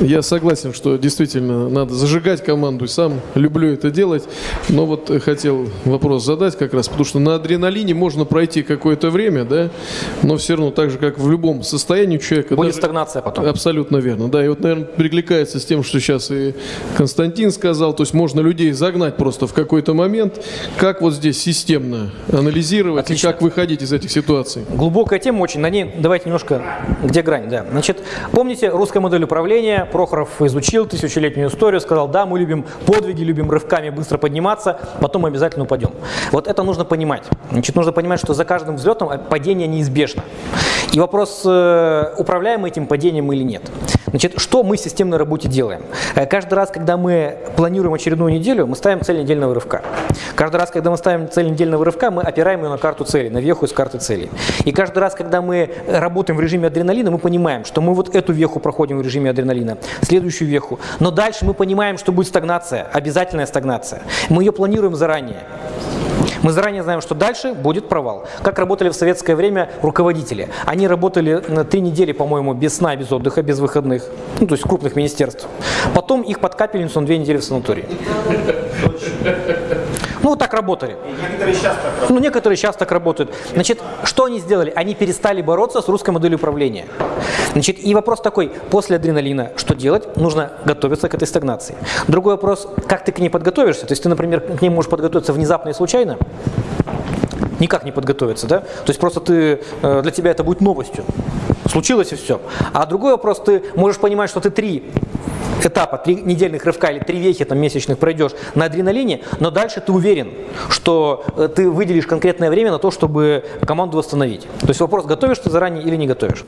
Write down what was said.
Я согласен, что действительно надо зажигать команду, сам люблю это делать. Но вот хотел вопрос задать как раз, потому что на адреналине можно пройти какое-то время, да, но все равно так же, как в любом состоянии человека. Будет даже- стагнация потом. Абсолютно верно, да. И вот, наверное, перекликается с тем, что сейчас и Константин сказал. То есть можно людей загнать просто в какой-то момент. Как вот здесь системно анализировать Отлично. и как выходить из этих ситуаций? Глубокая тема очень, на ней давайте немножко, где грань, да. Значит, помните, русская модель управления, Прохоров изучил тысячелетнюю историю, сказал, да, мы любим подвиги, любим рывками быстро подниматься, потом мы обязательно упадем. Вот это нужно понимать. Значит, нужно понимать, что за каждым взлетом падение неизбежно. И вопрос, э, управляем мы этим падением или нет. Значит, что мы в системной работе делаем? Э, Каждый раз, когда мы планируем очередную неделю, мы ставим цель недельного рывка. Каждый раз, когда мы ставим цель недельного рывка, мы опираем ее на карту цели, на веху из карты целей. И каждый раз, когда мы работаем в режиме адреналина, мы понимаем, что мы вот эту веху проходим в режиме адреналина, следующую веху. Но дальше мы понимаем, что будет стагнация, обязательная стагнация. Мы ее планируем заранее. Мы заранее знаем, что дальше будет провал. Как работали в советское время руководители. Они работали на три недели, по-моему, без сна, без отдыха, без выходных. Ну, то есть крупных министерств. Потом их под капельницу на две недели в санатории. Ну, так работали. Некоторые сейчас так Ну, некоторые сейчас так работают. Значит, что они сделали? Они перестали бороться с русской моделью управления. Значит, и вопрос такой, после адреналина что делать? Нужно готовиться к этой стагнации. Другой вопрос, как ты к ней подготовишься? То есть ты, например, к ней можешь подготовиться внезапно и случайно, никак не подготовиться, да? То есть просто ты, э, для тебя это будет новостью. Случилось и все. А другой вопрос, ты можешь понимать, что ты три этапа, три недельных рывка или три вехи там, месячных пройдешь на адреналине, но дальше ты уверен, что э, ты выделишь конкретное время на то, чтобы команду восстановить. То есть вопрос, готовишь ты заранее или не готовишь.